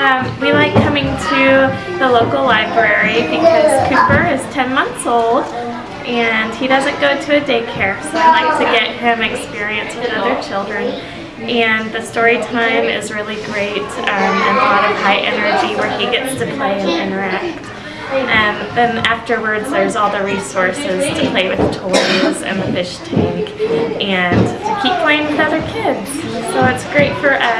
Um, we like coming to the local library because Cooper is 10 months old and he doesn't go to a daycare so I like to get him experience with other children and the story time is really great um, and a lot of high energy where he gets to play and interact. And then afterwards there's all the resources to play with toys and the fish tank and to keep playing with other kids. So it's great for us